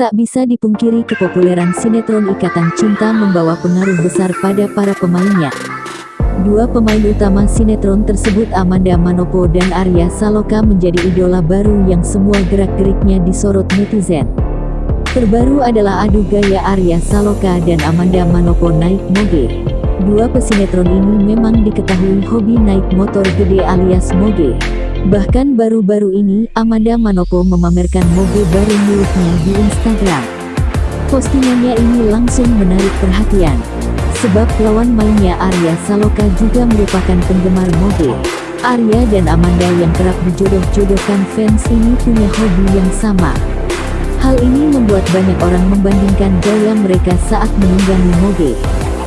Tak bisa dipungkiri kepopuleran sinetron Ikatan Cinta membawa pengaruh besar pada para pemainnya. Dua pemain utama sinetron tersebut Amanda Manopo dan Arya Saloka menjadi idola baru yang semua gerak-geriknya disorot netizen. Terbaru adalah adu gaya Arya Saloka dan Amanda Manopo naik moge. Dua pesinetron ini memang diketahui hobi naik motor gede alias moge. Bahkan baru-baru ini, Amanda Manopo memamerkan mobil baru miliknya di Instagram. Postingannya ini langsung menarik perhatian. Sebab lawan mainnya Arya Saloka juga merupakan penggemar mobil. Arya dan Amanda yang kerap dijodoh-jodohkan fans ini punya hobi yang sama. Hal ini membuat banyak orang membandingkan gaya mereka saat menunggangi moge.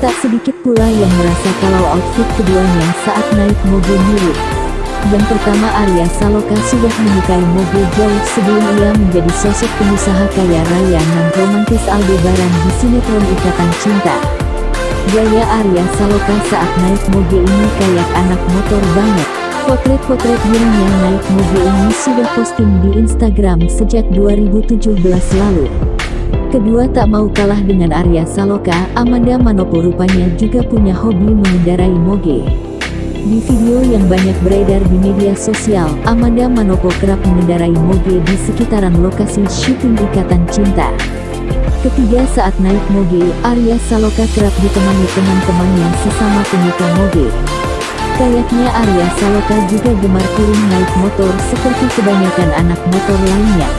Tak sedikit pula yang merasa kalau outfit keduanya saat naik mobil mirip. Yang pertama Arya Saloka sudah menyukai mobil jauh sebelum ia menjadi sosok pengusaha kaya raya dan romantis Aldebaran di sinetron Ikatan Cinta. Gaya Arya Saloka saat naik mobil ini kayak anak motor banget. Potret-potret dirinya naik mobil ini sudah posting di Instagram sejak 2017 lalu. Kedua tak mau kalah dengan Arya Saloka, Amanda Manopo rupanya juga punya hobi mengendarai moge. Di video yang banyak beredar di media sosial, Amanda Manopo kerap mengendarai moge di sekitaran lokasi syuting Ikatan Cinta. Ketiga saat naik moge, Arya Saloka kerap ditemani teman-temannya sesama penyuka moge. Kayaknya Arya Saloka juga gemar turun naik motor seperti kebanyakan anak motor lainnya.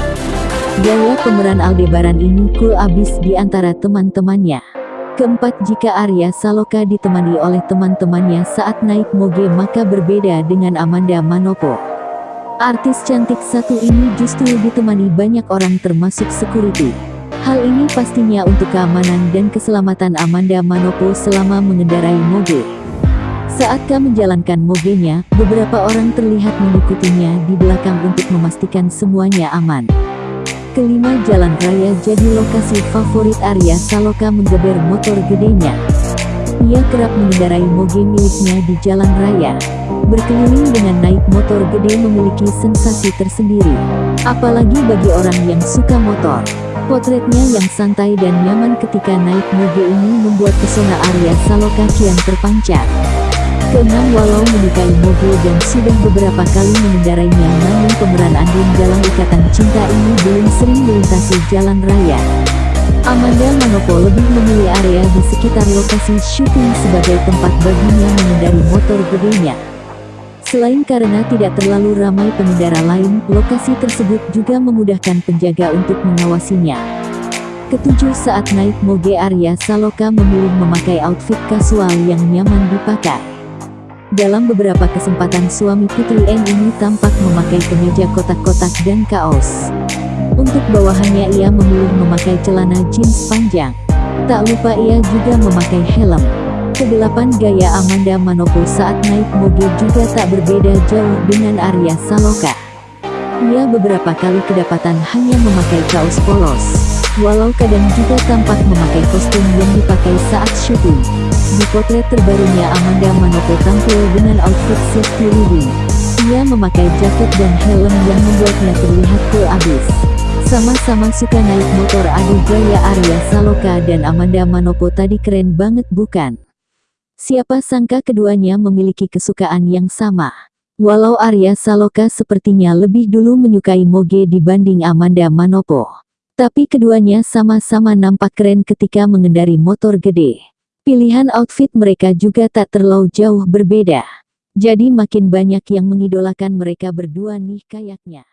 Gaya pemeran Aldebaran ini cool abis di antara teman-temannya. Keempat jika Arya Saloka ditemani oleh teman-temannya saat naik moge maka berbeda dengan Amanda Manopo. Artis cantik satu ini justru ditemani banyak orang termasuk security. Hal ini pastinya untuk keamanan dan keselamatan Amanda Manopo selama mengendarai moge. Saat K menjalankan mogenya, beberapa orang terlihat mengikutinya di belakang untuk memastikan semuanya aman. Kelima jalan raya jadi lokasi favorit Arya Saloka menggeber motor gedenya. Ia kerap mengendarai moge miliknya di jalan raya. Berkeliling dengan naik motor gede memiliki sensasi tersendiri. Apalagi bagi orang yang suka motor. Potretnya yang santai dan nyaman ketika naik moge ini membuat pesona Arya Saloka kian terpancar. Keenam walau menyukai mobil dan sudah beberapa kali mengendarainya namun pemeran Andin dalam ikatan cinta ini belum sering melintasi jalan raya. Amanda Manopo lebih memilih area di sekitar lokasi syuting sebagai tempat baginya mengendari motor gedenya. Selain karena tidak terlalu ramai pengendara lain, lokasi tersebut juga memudahkan penjaga untuk mengawasinya. Ketujuh saat naik moge Arya Saloka memilih memakai outfit kasual yang nyaman dipakai. Dalam beberapa kesempatan suami Putri N ini tampak memakai kemeja kotak-kotak dan kaos. Untuk bawahannya ia memilih memakai celana jeans panjang. Tak lupa ia juga memakai helm. Kedelapan gaya Amanda Manopo saat naik mobil juga tak berbeda jauh dengan Arya Saloka. Ia beberapa kali kedapatan hanya memakai kaos polos. Walau kadang juga tampak memakai kostum yang dipakai saat syuting. Di potret terbarunya Amanda Manopo tampil dengan outfit safety riding. Ia memakai jaket dan helm yang membuatnya terlihat cool abis. Sama-sama suka naik motor adu gaya Arya Saloka dan Amanda Manopo tadi keren banget bukan? Siapa sangka keduanya memiliki kesukaan yang sama. Walau Arya Saloka sepertinya lebih dulu menyukai moge dibanding Amanda Manopo. Tapi keduanya sama-sama nampak keren ketika mengendari motor gede. Pilihan outfit mereka juga tak terlalu jauh berbeda. Jadi makin banyak yang mengidolakan mereka berdua nih kayaknya.